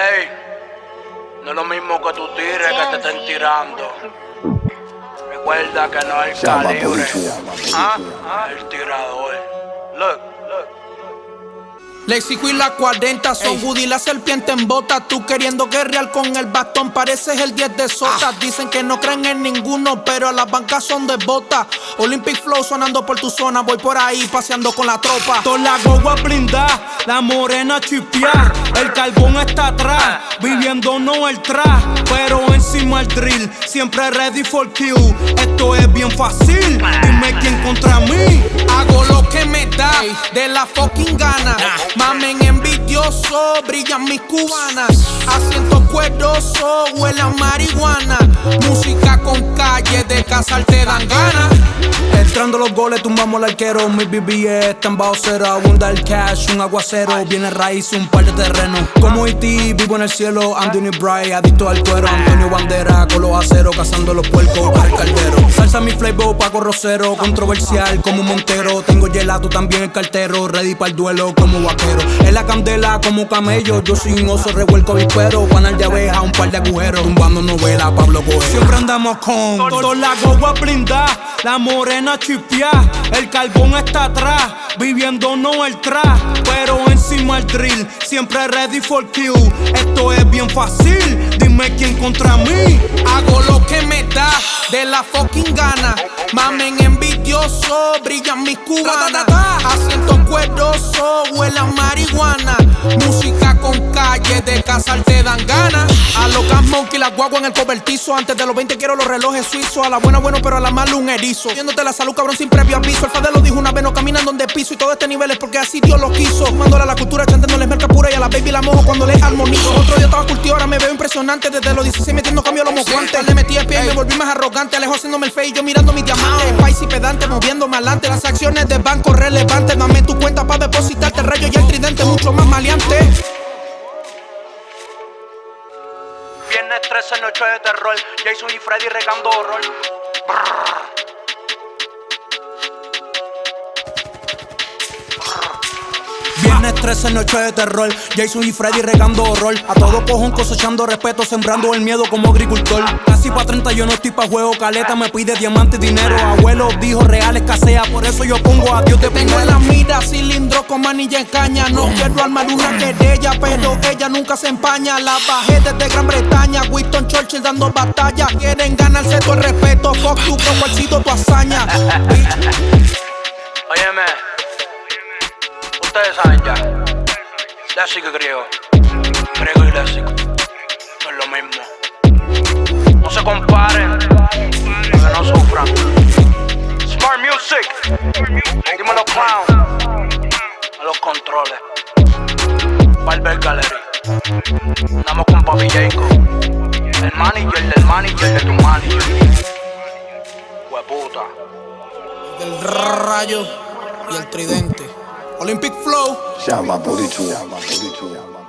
Ey, no es lo mismo que tú tires que te estén tirando. Recuerda que no es el calibre, ah, el tirador. Look. Lexico y la 40 son Woody la serpiente en bota. Tú queriendo guerrear con el bastón, pareces el 10 de sota. Ah. Dicen que no creen en ninguno, pero las bancas son de bota. Olympic Flow sonando por tu zona, voy por ahí paseando con la tropa. Toda la gogua blindada, la morena chipia. El carbón está atrás, viviendo no el tra, pero encima el drill. Siempre ready for kill. Esto es bien fácil, dime quién contra mí. Hago lo que me da de la fucking gana. Mamen envidioso, brillan mis cubanas. Asiento cueroso, huele a marihuana. Música con calle, de casar te dan ganas. Entrando los goles, tumbamos el arquero. Mi BBS están bajo cero. Abunda el cash, un aguacero. Viene raíz, un par de terrenos. Como E.T., vivo en el cielo. Anthony Bright, adicto al cuero. Antonio Bandera, con los aceros. Cazando los puercos el caldero. Salsa mi flavor, Paco Rosero. Controversial como un montero. Tengo gelato también el cartero. Ready para el duelo como vaquero. En la candela como camello. Yo soy un oso revuelco vispero. Panal de abeja, un par de agujeros. Tumbando novela, Pablo Coelho. Siempre andamos con toda la gogua blindada. La morena chipia, el carbón está atrás, viviendo no el tra, pero encima el drill, siempre ready for kill. Esto es bien fácil, dime quién contra mí. Hago lo que me da de la fucking gana. Mamen envidioso, brillan mis cubanas. Asiento cueroso, huele a marihuana. Música con calle, de casar te dan ganas. A los gas monkey, la guagua en el cobertizo. Antes de los 20 quiero los relojes suizos. A la buena, bueno, pero a la mala un erizo. Viéndote la salud, cabrón, sin previo aviso. El Fadel lo dijo una vez, no caminan donde piso. Y todo este nivel es porque así Dios lo quiso. Mándole a la cultura, chantándoles merca pura. Y a la baby la mojo cuando le armonizo. Otro día estaba cultivo, ahora me veo impresionante. Desde los 16 metiendo cambio los mocuantes. Le metí el pie y me volví más arrogante. Alejo haciéndome el fe y yo mirando mis diamantes. Spicy pedante, moviéndome adelante. Las acciones de banco relevantes. Dame 13, noche de terror. Jason y Freddy regando horror. Viernes 13, noche de terror. Jason y Freddy regando horror. A todo cojón cosechando respeto, sembrando el miedo como agricultor. Casi pa' 30 yo no estoy pa' juego. Caleta me pide diamante y dinero. Abuelo dijo real escasea. Por eso yo pongo a Dios de Tengo en la mira cilindro con manilla en caña. No quiero armar una querella, pero ella nunca se empaña. La bajé desde Gran Bretaña. Winston Churchill dando batalla. Quieren ganarse todo el respeto. Fuck tu ha sido tu hazaña. Óyeme, ustedes saben ya. Griego. Griego y léxico. No es lo mismo. No se comparen. Que no sufran. Smart Music. Dímelo, clown. A los controles. Barber Gallery. Andamos con Papi Jacob. El manager del manager de tu manager. Hueputa. El rayo y el tridente. Olympic Flow. Llama por llama por llama.